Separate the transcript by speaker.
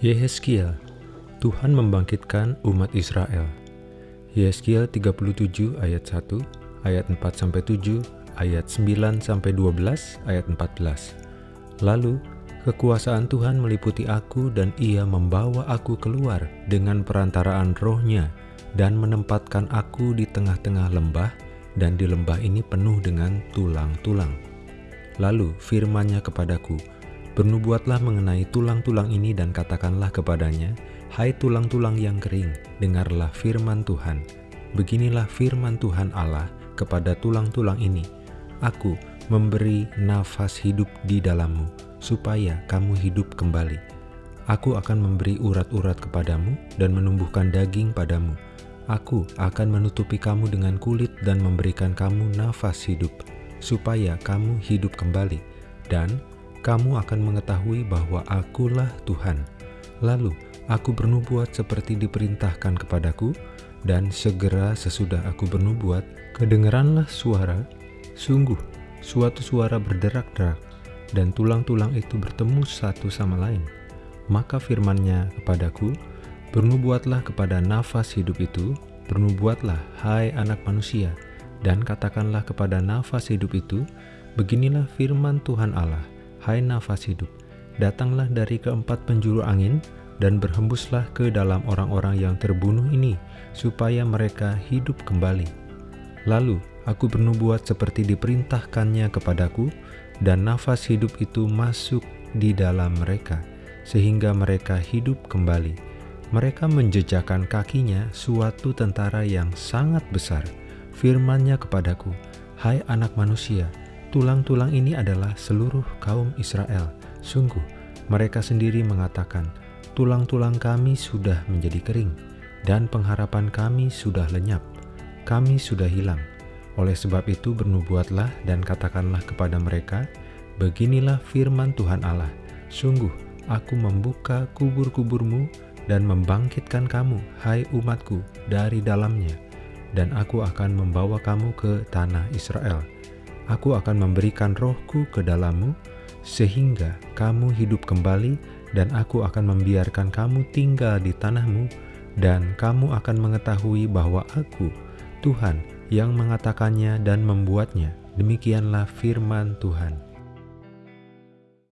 Speaker 1: Yehezkiel, Tuhan membangkitkan umat Israel. Yehezkiel 37 ayat 1, ayat 4 sampai 7, ayat 9 sampai 12, ayat 14. Lalu kekuasaan Tuhan meliputi aku dan ia membawa aku keluar dengan perantaraan rohnya dan menempatkan aku di tengah-tengah lembah dan di lembah ini penuh dengan tulang-tulang. Lalu firmannya kepadaku, Bernubuatlah mengenai tulang-tulang ini dan katakanlah kepadanya, Hai tulang-tulang yang kering, dengarlah firman Tuhan. Beginilah firman Tuhan Allah kepada tulang-tulang ini. Aku memberi nafas hidup di dalammu, supaya kamu hidup kembali. Aku akan memberi urat-urat kepadamu dan menumbuhkan daging padamu. Aku akan menutupi kamu dengan kulit dan memberikan kamu nafas hidup, supaya kamu hidup kembali. Dan kamu akan mengetahui bahwa akulah Tuhan. Lalu aku bernubuat seperti diperintahkan kepadaku, dan segera sesudah aku bernubuat, kedengeranlah suara, sungguh suatu suara berderak-derak, dan tulang-tulang itu bertemu satu sama lain. Maka firmannya kepadaku, bernubuatlah kepada nafas hidup itu, bernubuatlah, hai anak manusia, dan katakanlah kepada nafas hidup itu, beginilah firman Tuhan Allah, Hai nafas hidup, datanglah dari keempat penjuru angin dan berhembuslah ke dalam orang-orang yang terbunuh ini, supaya mereka hidup kembali. Lalu aku bernubuat seperti diperintahkannya kepadaku, dan nafas hidup itu masuk di dalam mereka, sehingga mereka hidup kembali. Mereka menjejakkan kakinya suatu tentara yang sangat besar. Firmannya kepadaku, Hai anak manusia, Tulang-tulang ini adalah seluruh kaum Israel. Sungguh, mereka sendiri mengatakan, tulang-tulang kami sudah menjadi kering, dan pengharapan kami sudah lenyap. Kami sudah hilang. Oleh sebab itu bernubuatlah dan katakanlah kepada mereka, Beginilah firman Tuhan Allah, Sungguh, aku membuka kubur-kuburmu dan membangkitkan kamu, hai umatku, dari dalamnya, dan aku akan membawa kamu ke tanah Israel.' Aku akan memberikan rohku ke dalammu, sehingga kamu hidup kembali, dan aku akan membiarkan kamu tinggal di tanahmu, dan kamu akan mengetahui bahwa aku, Tuhan, yang mengatakannya dan membuatnya. Demikianlah firman Tuhan.